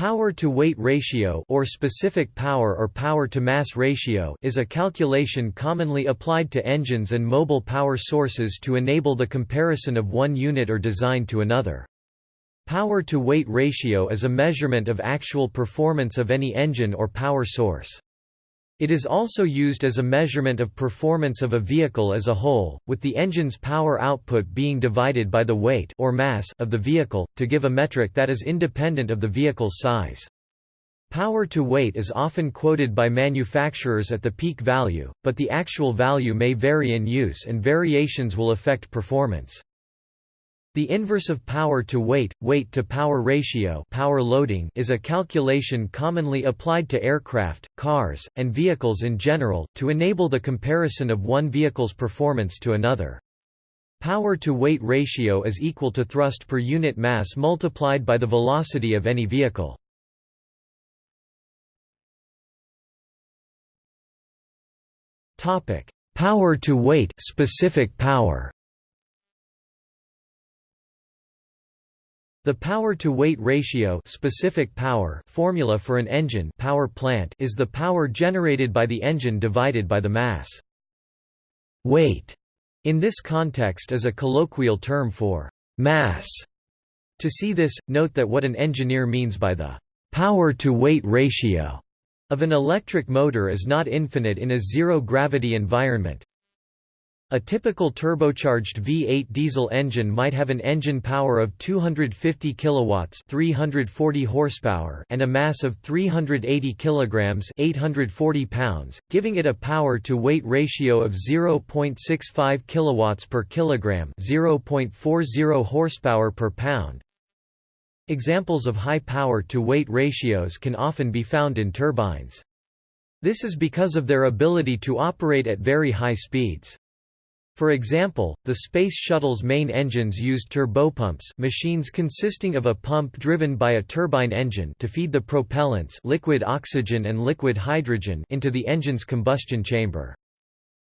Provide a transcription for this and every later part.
Power-to-weight ratio or specific power or power-to-mass ratio is a calculation commonly applied to engines and mobile power sources to enable the comparison of one unit or design to another. Power-to-weight ratio is a measurement of actual performance of any engine or power source. It is also used as a measurement of performance of a vehicle as a whole, with the engine's power output being divided by the weight or mass of the vehicle, to give a metric that is independent of the vehicle's size. Power to weight is often quoted by manufacturers at the peak value, but the actual value may vary in use and variations will affect performance. The inverse of power to weight, weight to power ratio power loading is a calculation commonly applied to aircraft, cars, and vehicles in general, to enable the comparison of one vehicle's performance to another. Power to weight ratio is equal to thrust per unit mass multiplied by the velocity of any vehicle. Power to weight specific power The power-to-weight ratio specific power formula for an engine power plant is the power generated by the engine divided by the mass. Weight in this context is a colloquial term for mass. To see this, note that what an engineer means by the power-to-weight ratio of an electric motor is not infinite in a zero-gravity environment, a typical turbocharged V8 diesel engine might have an engine power of 250 kilowatts, 340 horsepower, and a mass of 380 kilograms, 840 pounds, giving it a power to weight ratio of 0.65 kilowatts per kilogram, 0.40 horsepower per pound. Examples of high power to weight ratios can often be found in turbines. This is because of their ability to operate at very high speeds. For example, the Space Shuttle's main engines used turbopumps machines consisting of a pump driven by a turbine engine to feed the propellants liquid oxygen and liquid hydrogen into the engine's combustion chamber.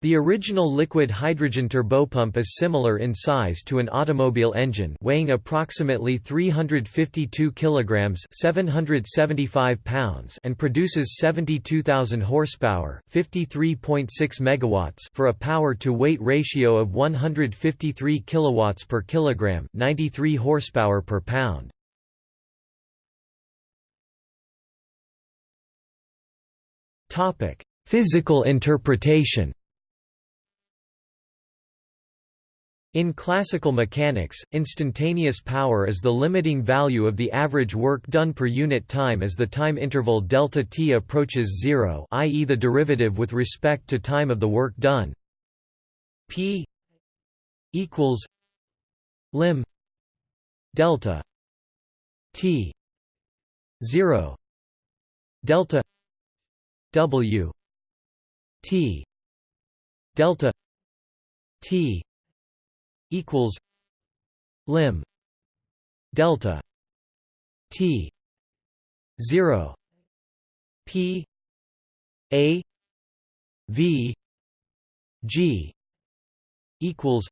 The original liquid hydrogen turbopump is similar in size to an automobile engine weighing approximately 352 kilograms, 775 pounds and produces 72,000 horsepower, 53.6 megawatts for a power to weight ratio of 153 kilowatts per kilogram, 93 horsepower per pound. Topic: Physical interpretation In classical mechanics, instantaneous power is the limiting value of the average work done per unit time as the time interval delta t approaches zero i.e. the derivative with respect to time of the work done. P equals lim delta t 0 delta w t delta t equals lim delta t 0 p a v g equals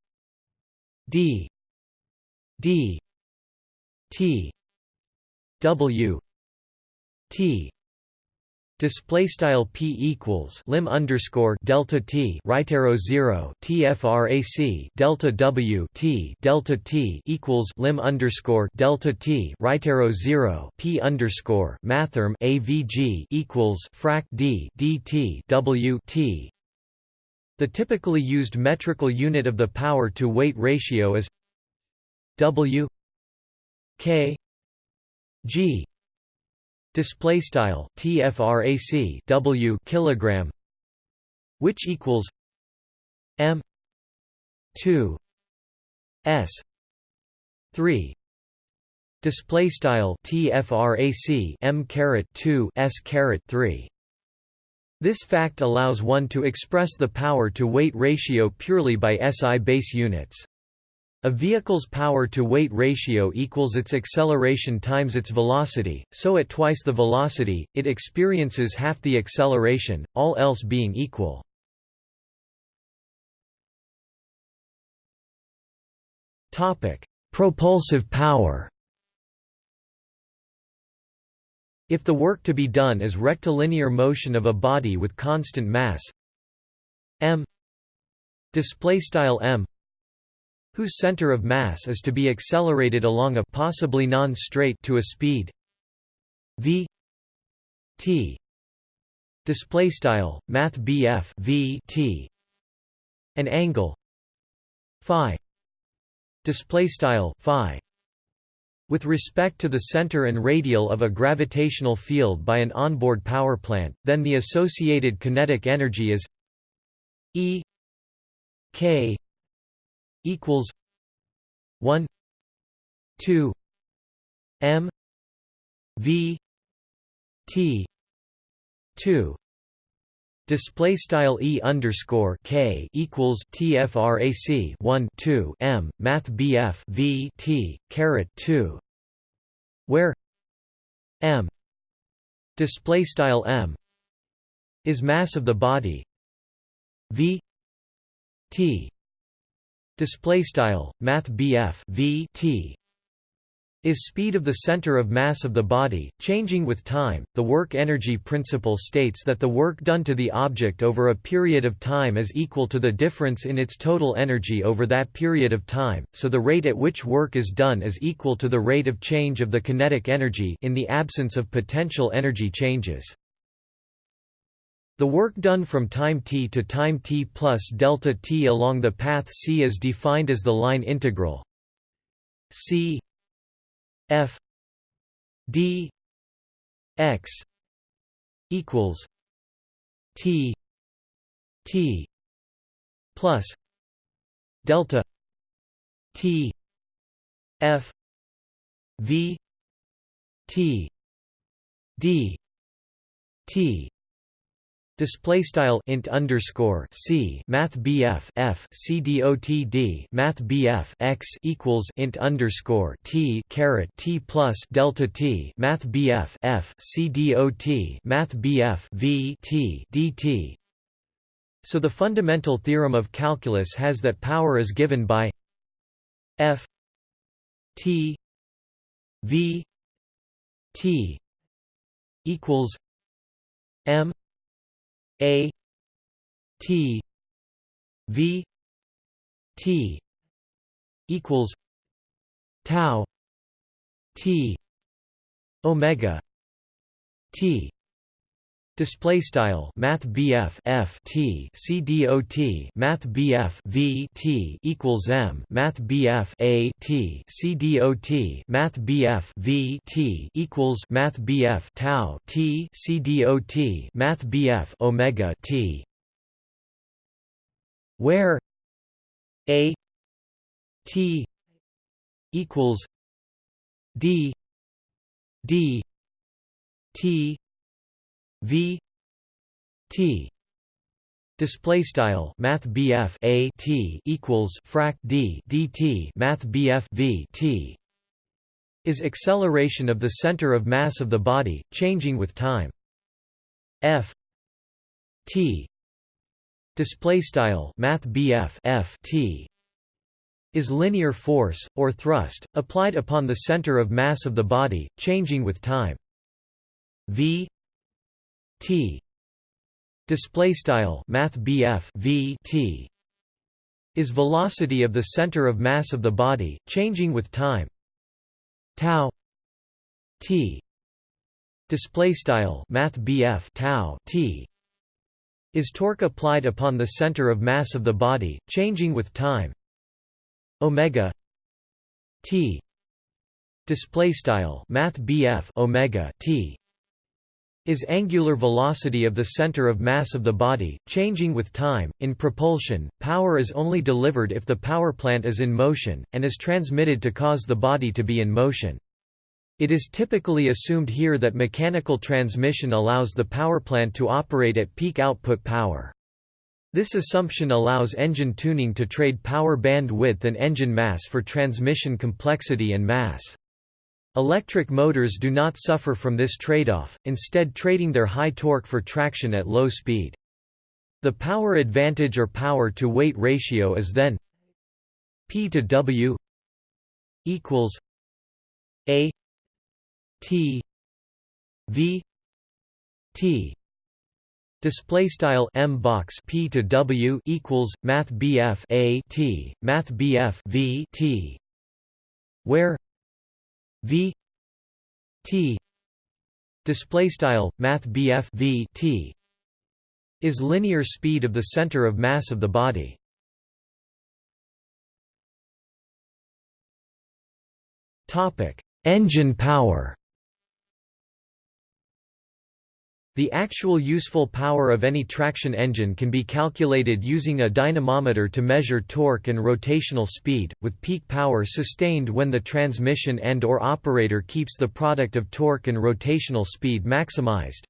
d d t w t Display style p equals lim underscore delta t right arrow zero tfrac delta w t delta t equals lim underscore delta t right arrow zero p underscore mathrm avg equals frac d dt w t. The typically used metrical unit of the power to weight ratio is w k g display style tfrac w kilogram which equals m 2 s 3 display style tfrac m caret 2 s caret 3 this fact allows one to express the power to weight ratio purely by SI base units a vehicle's power-to-weight ratio equals its acceleration times its velocity, so at twice the velocity, it experiences half the acceleration, all else being equal. Propulsive power If the work to be done is rectilinear motion of a body with constant mass m display style m whose center of mass is to be accelerated along a possibly non-straight to a speed v t. Display style math v t. An angle phi. Display style phi. With respect to the center and radial of a gravitational field by an onboard power plant, then the associated kinetic energy is E K equals 1 2 M V T 2 Display style e underscore k equals tfrac 1 2 m math bf v t caret 2, where m display style m is mass of the body v t display style math bf v t is speed of the center of mass of the body, changing with time. The work energy principle states that the work done to the object over a period of time is equal to the difference in its total energy over that period of time, so the rate at which work is done is equal to the rate of change of the kinetic energy in the absence of potential energy changes. The work done from time t to time t plus delta t along the path c is defined as the line integral c F D X equals T T plus delta T F V T D T Display style int underscore c math bf f c dot d math bf x equals int underscore t caret t plus delta t math bf f c dot math bf v t dt. So the fundamental theorem of calculus has that power is given by f t v t equals m a T V T equals tau T omega T Display style Math BF F T C D O T Math BF V T equals M Math BF A T C D O T Math BF V T equals Math BF Tau T C D O T Math BF Omega T. Where A T equals D D T V T display style math BF a T equals frac D dt math BF V T is acceleration of the center of mass of the body changing with time. F T display style math BF F T is linear force or thrust applied upon the center of mass of the body changing with time. V T. Display style math V T. Is velocity of the center of mass of the body changing with time. Tau. T. Display style math tau T. Is torque applied upon the center of mass of the body changing with time. Omega. T. Display style math omega T is angular velocity of the center of mass of the body, changing with time. In propulsion, power is only delivered if the power plant is in motion, and is transmitted to cause the body to be in motion. It is typically assumed here that mechanical transmission allows the power plant to operate at peak output power. This assumption allows engine tuning to trade power bandwidth and engine mass for transmission complexity and mass. Electric motors do not suffer from this trade-off, instead trading their high torque for traction at low speed. The power advantage or power-to-weight ratio is then P to W equals A T v t display style m box p to w equals math bf a t math bf v t where v t display style math bf v t is linear speed of the center of mass of the body. Topic engine power The actual useful power of any traction engine can be calculated using a dynamometer to measure torque and rotational speed, with peak power sustained when the transmission and or operator keeps the product of torque and rotational speed maximized.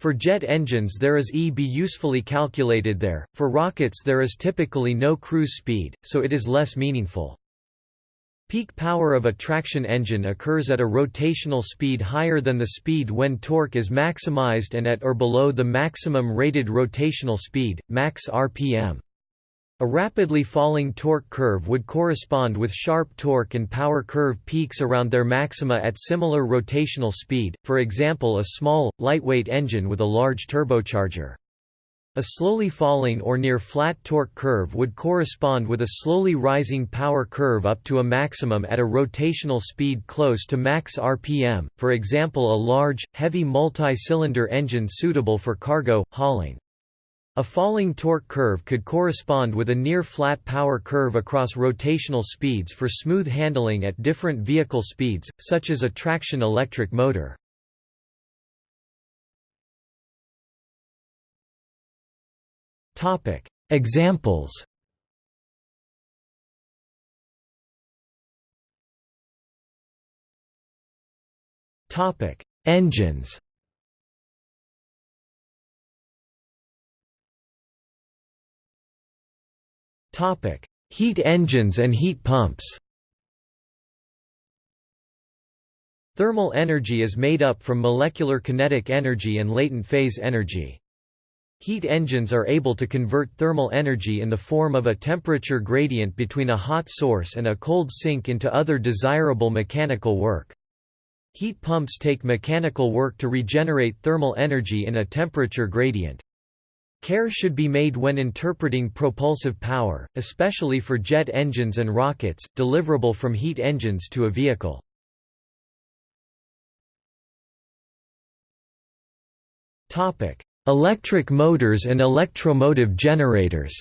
For jet engines there is EB usefully calculated there, for rockets there is typically no cruise speed, so it is less meaningful. Peak power of a traction engine occurs at a rotational speed higher than the speed when torque is maximized and at or below the maximum rated rotational speed, max RPM. A rapidly falling torque curve would correspond with sharp torque and power curve peaks around their maxima at similar rotational speed, for example a small, lightweight engine with a large turbocharger. A slowly falling or near flat torque curve would correspond with a slowly rising power curve up to a maximum at a rotational speed close to max RPM, for example a large, heavy multi-cylinder engine suitable for cargo, hauling. A falling torque curve could correspond with a near-flat power curve across rotational speeds for smooth handling at different vehicle speeds, such as a traction electric motor. Examples. Topic: Engines. Topic: Heat engines and heat pumps. Thermal energy is made up from molecular kinetic energy and latent phase energy. Heat engines are able to convert thermal energy in the form of a temperature gradient between a hot source and a cold sink into other desirable mechanical work. Heat pumps take mechanical work to regenerate thermal energy in a temperature gradient. Care should be made when interpreting propulsive power, especially for jet engines and rockets, deliverable from heat engines to a vehicle. Topic: Electric motors and electromotive generators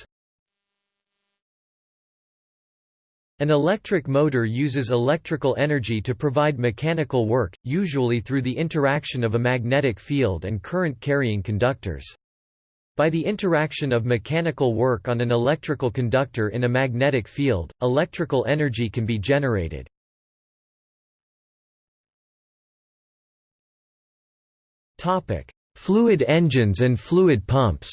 An electric motor uses electrical energy to provide mechanical work, usually through the interaction of a magnetic field and current-carrying conductors. By the interaction of mechanical work on an electrical conductor in a magnetic field, electrical energy can be generated. Topic: Fluid engines and fluid pumps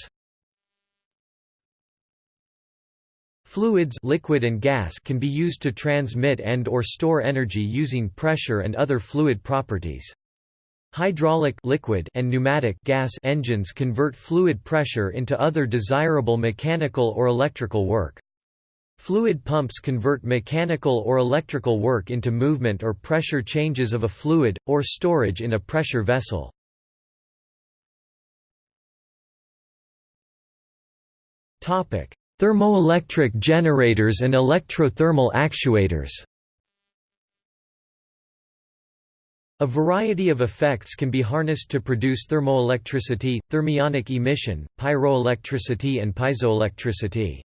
Fluids liquid and gas can be used to transmit and or store energy using pressure and other fluid properties. Hydraulic liquid and pneumatic gas engines convert fluid pressure into other desirable mechanical or electrical work. Fluid pumps convert mechanical or electrical work into movement or pressure changes of a fluid, or storage in a pressure vessel. Thermoelectric generators and electrothermal actuators. A variety of effects can be harnessed to produce thermoelectricity, thermionic emission, pyroelectricity and piezoelectricity.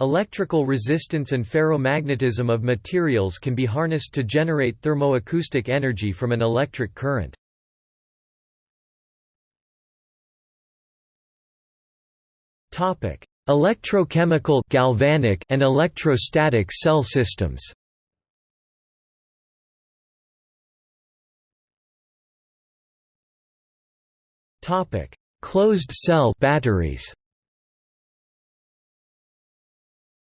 Electrical resistance and ferromagnetism of materials can be harnessed to generate thermoacoustic energy from an electric current. Topic: Electrochemical galvanic and electrostatic cell systems. Topic: Closed cell batteries.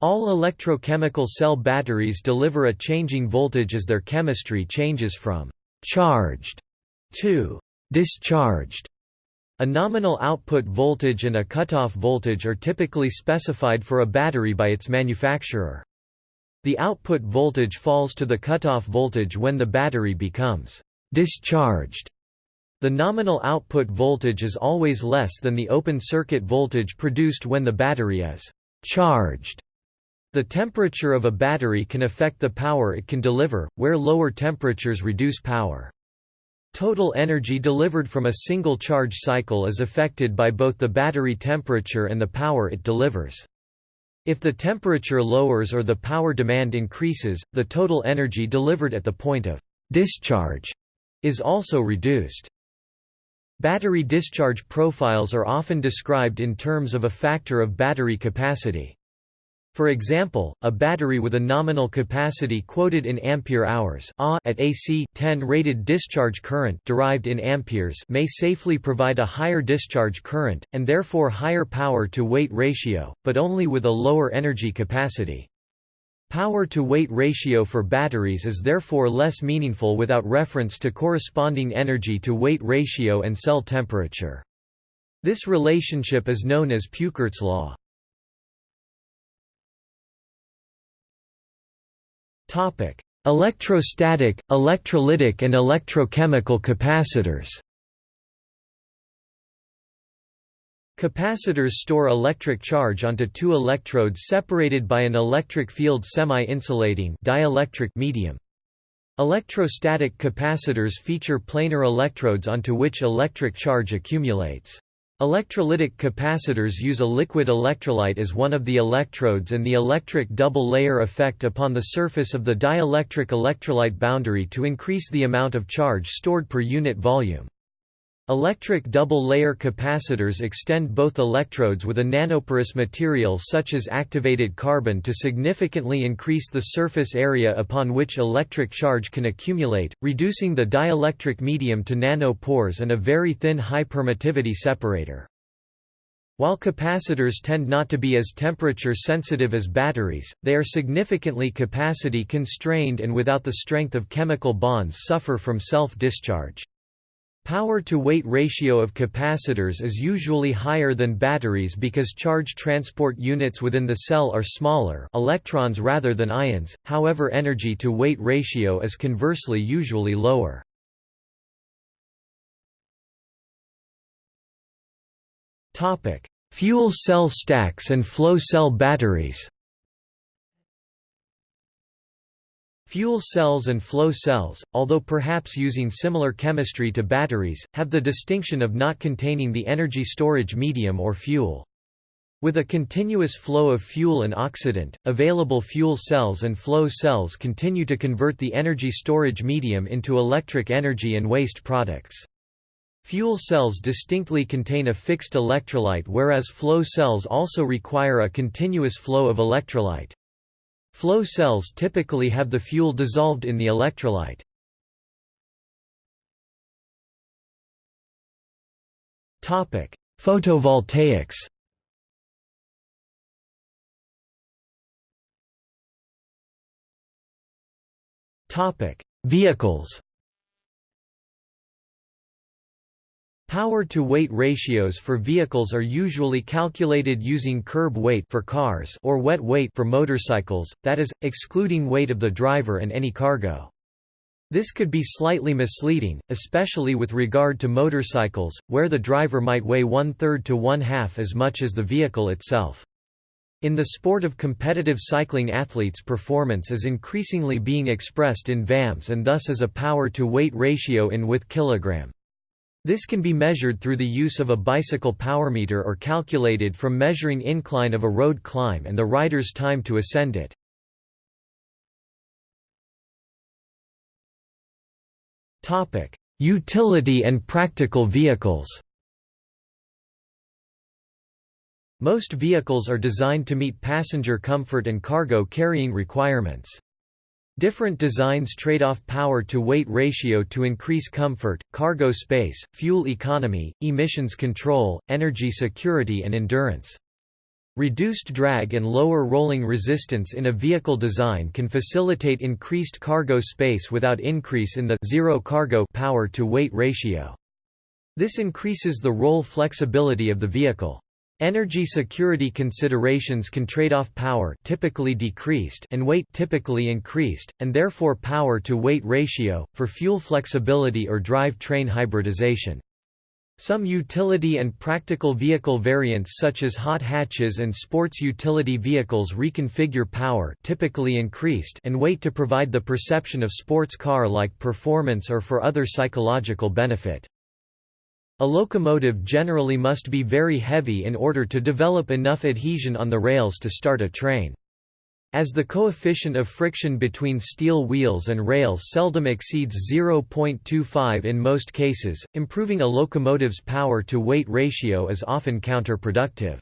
All electrochemical cell batteries deliver a changing voltage as their chemistry changes from charged to discharged. A nominal output voltage and a cutoff voltage are typically specified for a battery by its manufacturer. The output voltage falls to the cutoff voltage when the battery becomes discharged. The nominal output voltage is always less than the open circuit voltage produced when the battery is charged. The temperature of a battery can affect the power it can deliver, where lower temperatures reduce power. Total energy delivered from a single charge cycle is affected by both the battery temperature and the power it delivers. If the temperature lowers or the power demand increases, the total energy delivered at the point of discharge is also reduced. Battery discharge profiles are often described in terms of a factor of battery capacity. For example, a battery with a nominal capacity quoted in ampere hours at AC 10 rated discharge current derived in amperes may safely provide a higher discharge current and therefore higher power to weight ratio, but only with a lower energy capacity. Power to weight ratio for batteries is therefore less meaningful without reference to corresponding energy to weight ratio and cell temperature. This relationship is known as Peukert's law. Topic: Electrostatic, electrolytic and electrochemical capacitors. Capacitors store electric charge onto two electrodes separated by an electric field semi-insulating dielectric medium. Electrostatic capacitors feature planar electrodes onto which electric charge accumulates. Electrolytic capacitors use a liquid electrolyte as one of the electrodes and the electric double layer effect upon the surface of the dielectric electrolyte boundary to increase the amount of charge stored per unit volume. Electric double-layer capacitors extend both electrodes with a nanoporous material such as activated carbon to significantly increase the surface area upon which electric charge can accumulate, reducing the dielectric medium to nanopores and a very thin high-permittivity separator. While capacitors tend not to be as temperature sensitive as batteries, they are significantly capacity constrained and without the strength of chemical bonds suffer from self-discharge. Power-to-weight ratio of capacitors is usually higher than batteries because charge transport units within the cell are smaller electrons rather than ions, however energy-to-weight ratio is conversely usually lower. Fuel cell stacks and flow cell batteries Fuel cells and flow cells, although perhaps using similar chemistry to batteries, have the distinction of not containing the energy storage medium or fuel. With a continuous flow of fuel and oxidant, available fuel cells and flow cells continue to convert the energy storage medium into electric energy and waste products. Fuel cells distinctly contain a fixed electrolyte whereas flow cells also require a continuous flow of electrolyte. Flow cells typically have the fuel dissolved in the electrolyte. Topic: Photovoltaics Topic: Vehicles Power-to-weight ratios for vehicles are usually calculated using curb weight for cars or wet weight for motorcycles, that is, excluding weight of the driver and any cargo. This could be slightly misleading, especially with regard to motorcycles, where the driver might weigh one-third to one-half as much as the vehicle itself. In the sport of competitive cycling athletes performance is increasingly being expressed in VAMs and thus as a power-to-weight ratio in with kilogram. This can be measured through the use of a bicycle power meter, or calculated from measuring incline of a road climb and the rider's time to ascend it. Utility and practical vehicles Most vehicles are designed to meet passenger comfort and cargo carrying requirements. Different designs trade off power-to-weight ratio to increase comfort, cargo space, fuel economy, emissions control, energy security and endurance. Reduced drag and lower rolling resistance in a vehicle design can facilitate increased cargo space without increase in the zero cargo power to weight ratio. This increases the role flexibility of the vehicle. Energy security considerations can trade off power typically decreased and weight typically increased, and therefore power-to-weight ratio, for fuel flexibility or drive train hybridization. Some utility and practical vehicle variants such as hot hatches and sports utility vehicles reconfigure power typically increased and weight to provide the perception of sports car-like performance or for other psychological benefit. A locomotive generally must be very heavy in order to develop enough adhesion on the rails to start a train. As the coefficient of friction between steel wheels and rails seldom exceeds 0.25 in most cases, improving a locomotive's power-to-weight ratio is often counterproductive.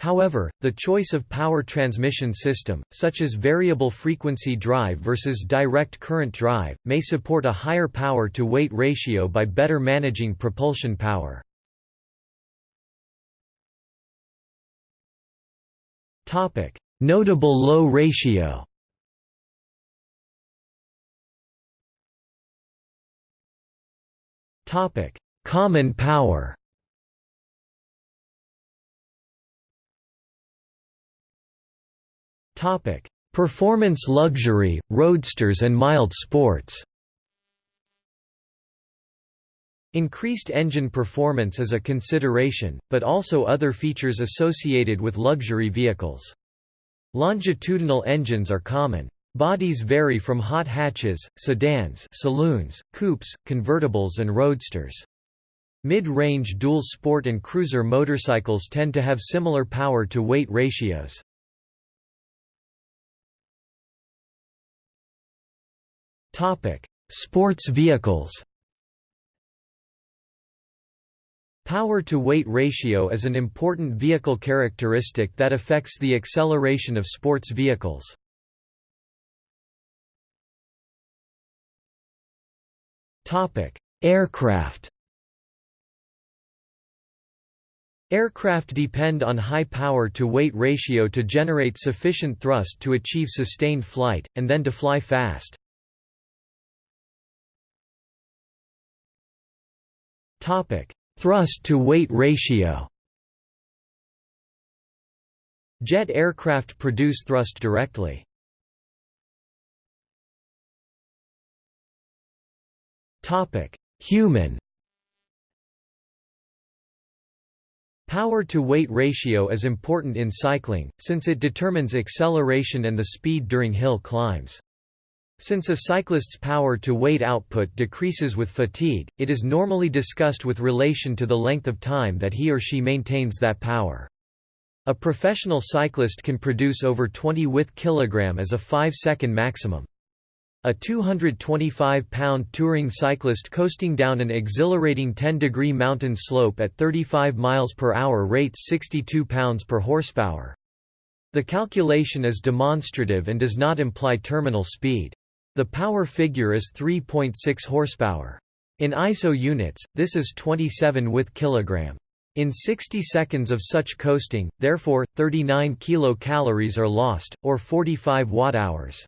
However, the choice of power transmission system, such as variable frequency drive versus direct current drive, may support a higher power-to-weight ratio by better managing propulsion power. Notable low ratio Common power Topic: Performance luxury, roadsters and mild sports. Increased engine performance is a consideration, but also other features associated with luxury vehicles. Longitudinal engines are common. Bodies vary from hot hatches, sedans saloons, coupes, convertibles and roadsters. Mid-range dual sport and cruiser motorcycles tend to have similar power-to-weight ratios. Sports vehicles. Power-to-weight ratio is an important vehicle characteristic that affects the acceleration of sports vehicles. Topic: Aircraft. Aircraft depend on high power-to-weight ratio to generate sufficient thrust to achieve sustained flight, and then to fly fast. Topic: Thrust to weight ratio. Jet aircraft produce thrust directly. Human. Power-to-weight ratio is important in cycling, since it determines acceleration and the speed during hill climbs. Since a cyclist's power-to-weight output decreases with fatigue, it is normally discussed with relation to the length of time that he or she maintains that power. A professional cyclist can produce over 20 with kilogram as a 5-second maximum. A 225-pound touring cyclist coasting down an exhilarating 10-degree mountain slope at 35 miles per hour rates 62 pounds per horsepower. The calculation is demonstrative and does not imply terminal speed. The power figure is 3.6 horsepower. In ISO units, this is 27 with kilogram. In 60 seconds of such coasting, therefore, 39 kilocalories are lost, or 45 watt-hours.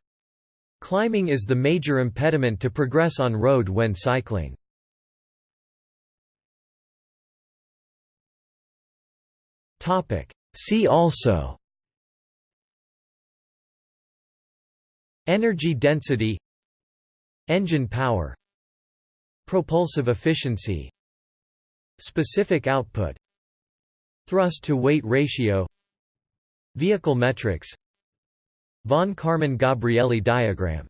Climbing is the major impediment to progress on road when cycling. See also Energy density Engine power Propulsive efficiency Specific output Thrust-to-weight ratio Vehicle metrics Von Karman-Gabrielli diagram